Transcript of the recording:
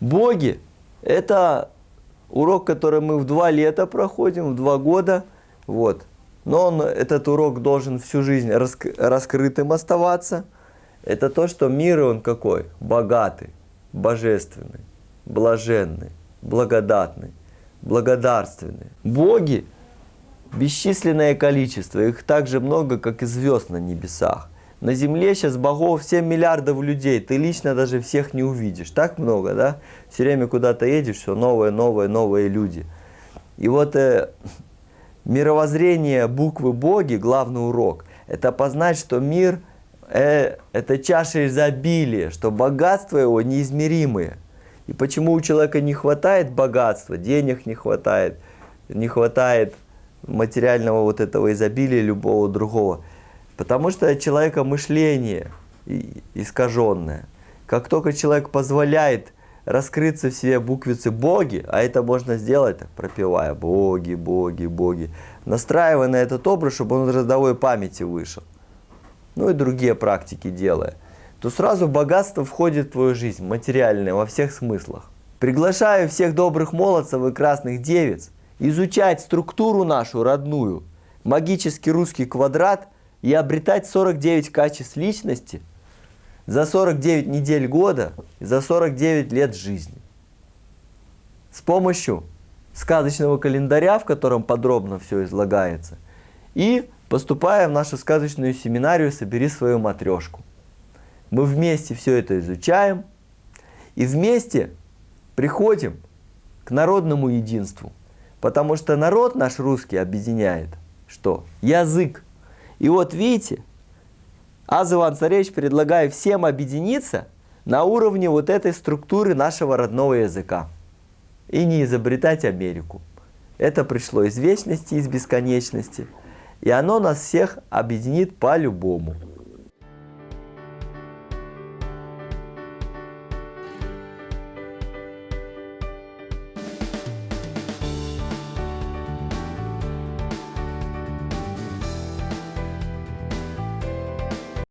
Боги – это урок, который мы в два лета проходим, в два года. Вот. Но он, этот урок должен всю жизнь раск раскрытым оставаться. Это то, что мир он какой? Богатый, божественный, блаженный, благодатный, благодарственный. Боги – бесчисленное количество, их так же много, как и звезд на небесах. На Земле сейчас богов 7 миллиардов людей, ты лично даже всех не увидишь. Так много, да? Все время куда-то едешь, все новые, новые, новые люди. И вот э, мировоззрение буквы боги, главный урок, это познать, что мир э, это чаша изобилия, что богатство его неизмеримые. И почему у человека не хватает богатства, денег не хватает, не хватает материального вот этого изобилия любого другого – Потому что человека мышление искаженное. Как только человек позволяет раскрыться в себе буквицы «боги», а это можно сделать, пропевая «боги, боги, боги», настраивая на этот образ, чтобы он из родовой памяти вышел, ну и другие практики делая, то сразу богатство входит в твою жизнь, материальное, во всех смыслах. Приглашаю всех добрых молодцев и красных девиц изучать структуру нашу родную, магический русский квадрат – и обретать 49 качеств личности за 49 недель года за 49 лет жизни. С помощью сказочного календаря, в котором подробно все излагается, и поступая в нашу сказочную семинарию «Собери свою матрешку». Мы вместе все это изучаем и вместе приходим к народному единству. Потому что народ наш русский объединяет что? Язык. И вот видите, Аз Иван Царевич предлагает всем объединиться на уровне вот этой структуры нашего родного языка. И не изобретать Америку. Это пришло из вечности, из бесконечности. И оно нас всех объединит по-любому.